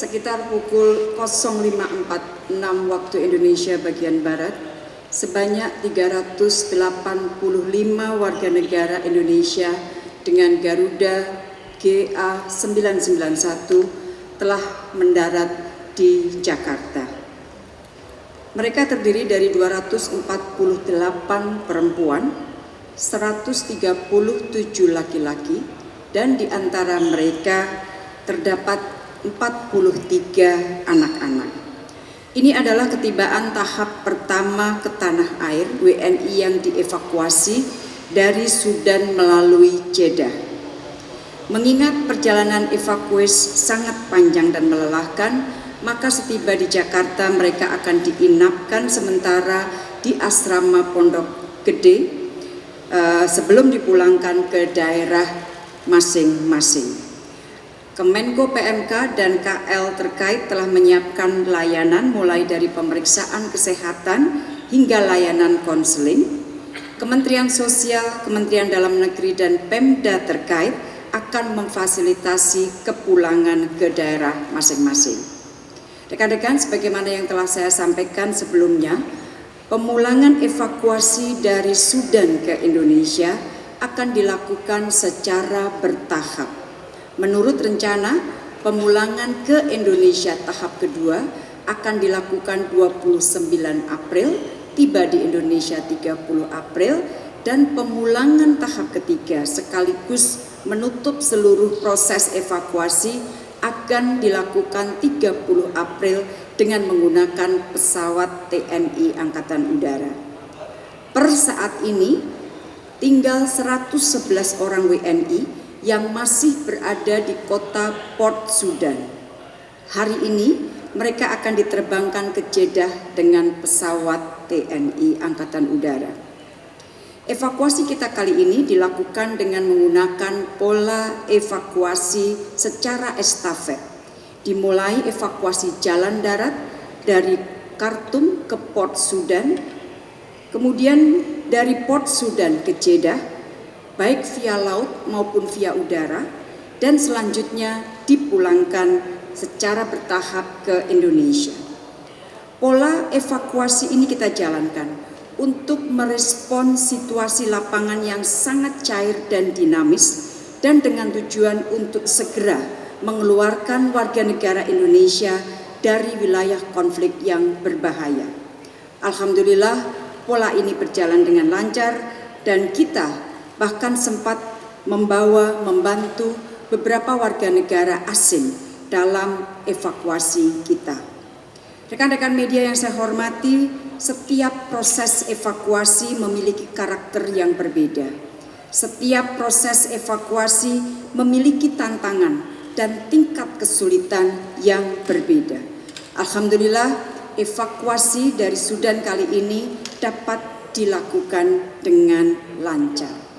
sekitar pukul 05.46 waktu Indonesia bagian Barat, sebanyak 385 warga negara Indonesia dengan Garuda GA991 telah mendarat di Jakarta. Mereka terdiri dari 248 perempuan, 137 laki-laki, dan di antara mereka terdapat 43 anak-anak. Ini adalah ketibaan tahap pertama ke tanah air WNI yang dievakuasi dari Sudan melalui Jeddah. Mengingat perjalanan evakuasi sangat panjang dan melelahkan, maka setiba di Jakarta mereka akan diinapkan sementara di asrama Pondok Gede uh, sebelum dipulangkan ke daerah masing-masing. Kemenko PMK dan KL terkait telah menyiapkan layanan mulai dari pemeriksaan kesehatan hingga layanan konseling. Kementerian Sosial, Kementerian Dalam Negeri dan Pemda terkait akan memfasilitasi kepulangan ke daerah masing-masing. Rekan-rekan, sebagaimana yang telah saya sampaikan sebelumnya, pemulangan evakuasi dari Sudan ke Indonesia akan dilakukan secara bertahap Menurut rencana, pemulangan ke Indonesia tahap kedua akan dilakukan 29 April, tiba di Indonesia 30 April, dan pemulangan tahap ketiga sekaligus menutup seluruh proses evakuasi akan dilakukan 30 April dengan menggunakan pesawat TNI Angkatan Udara. Per saat ini, tinggal 111 orang WNI yang masih berada di kota Port Sudan. Hari ini mereka akan diterbangkan ke Jeddah dengan pesawat TNI Angkatan Udara. Evakuasi kita kali ini dilakukan dengan menggunakan pola evakuasi secara estafet. Dimulai evakuasi jalan darat dari Khartoum ke Port Sudan, kemudian dari Port Sudan ke Jeddah, baik via laut maupun via udara, dan selanjutnya dipulangkan secara bertahap ke Indonesia. Pola evakuasi ini kita jalankan untuk merespon situasi lapangan yang sangat cair dan dinamis dan dengan tujuan untuk segera mengeluarkan warga negara Indonesia dari wilayah konflik yang berbahaya. Alhamdulillah pola ini berjalan dengan lancar dan kita bahkan sempat membawa membantu beberapa warga negara asing dalam evakuasi kita. Rekan-rekan media yang saya hormati, setiap proses evakuasi memiliki karakter yang berbeda. Setiap proses evakuasi memiliki tantangan dan tingkat kesulitan yang berbeda. Alhamdulillah, evakuasi dari Sudan kali ini dapat dilakukan dengan lancar.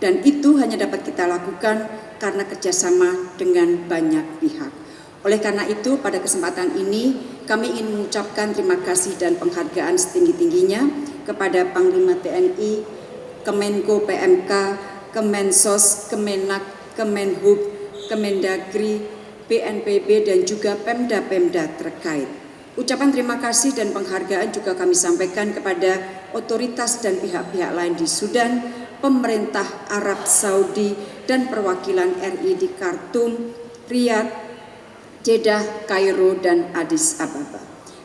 Dan itu hanya dapat kita lakukan karena kerjasama dengan banyak pihak. Oleh karena itu, pada kesempatan ini kami ingin mengucapkan terima kasih dan penghargaan setinggi-tingginya kepada Panglima TNI, Kemenko PMK, Kemensos, Kemenak, Kemenhub, Kemendagri, BNPB dan juga Pemda-Pemda terkait. Ucapan terima kasih dan penghargaan juga kami sampaikan kepada otoritas dan pihak-pihak lain di Sudan pemerintah Arab Saudi dan perwakilan RI di Khartoum, Riyadh, Jeddah, Kairo, dan Addis Ababa.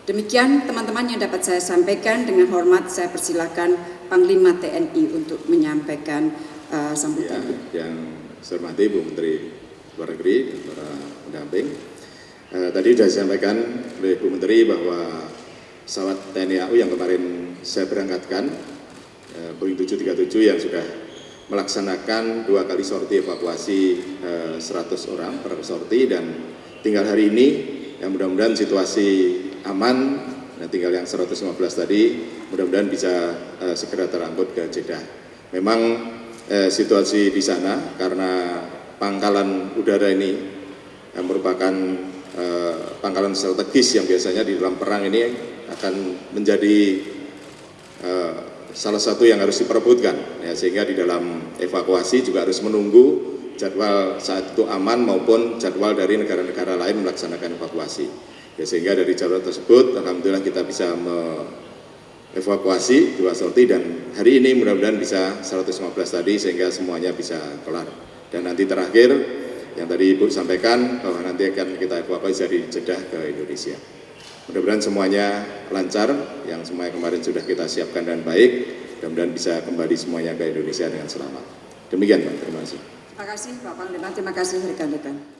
Demikian teman-teman yang dapat saya sampaikan. Dengan hormat saya persilakan Panglima TNI untuk menyampaikan uh, sambutan. Ya, yang saya hormati Bu Menteri Luar Negeri dan para pendamping. Uh, tadi sudah disampaikan oleh Bu Menteri bahwa pesawat TNI AU yang kemarin saya berangkatkan Eh, Boeing 737 yang sudah melaksanakan dua kali sorti evakuasi 100 eh, orang per sorti dan tinggal hari ini yang mudah-mudahan situasi aman dan tinggal yang 115 tadi mudah-mudahan bisa uh, segera terangkut ke Jeddah. Memang situasi di sana karena pangkalan udara ini yang merupakan pangkalan strategis yang biasanya di dalam perang ini akan menjadi salah satu yang harus diperebutkan ya, sehingga di dalam evakuasi juga harus menunggu jadwal saat itu aman maupun jadwal dari negara-negara lain melaksanakan evakuasi. Ya, sehingga dari jadwal tersebut, Alhamdulillah kita bisa mengevakuasi dua sorti dan hari ini mudah-mudahan bisa 115 tadi sehingga semuanya bisa kelar. Dan nanti terakhir yang tadi Ibu sampaikan bahwa nanti akan kita evakuasi dari Jeddah ke Indonesia. Mudah-mudahan semuanya lancar, yang semuanya kemarin sudah kita siapkan dan baik, mudah-mudahan bisa kembali semuanya ke Indonesia dengan selamat. Demikian Pak, terima kasih. Terima kasih Pak Panglima, terima kasih rekan-rekan.